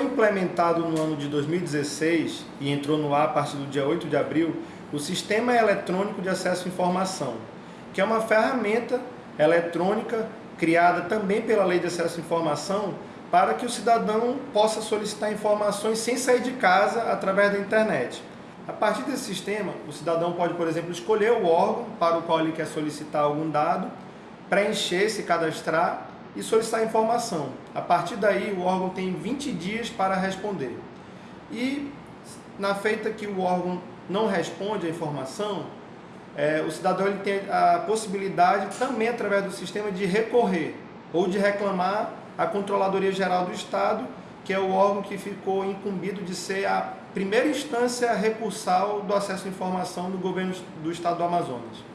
implementado no ano de 2016 e entrou no ar a partir do dia 8 de abril o Sistema Eletrônico de Acesso à Informação, que é uma ferramenta eletrônica criada também pela Lei de Acesso à Informação para que o cidadão possa solicitar informações sem sair de casa através da internet. A partir desse sistema, o cidadão pode, por exemplo, escolher o órgão para o qual ele quer solicitar algum dado, preencher, se cadastrar e solicitar informação. A partir daí, o órgão tem 20 dias para responder. E na feita que o órgão não responde a informação, é, o cidadão ele tem a possibilidade também através do sistema de recorrer ou de reclamar à Controladoria Geral do Estado, que é o órgão que ficou incumbido de ser a primeira instância recursal do acesso à informação do governo do Estado do Amazonas.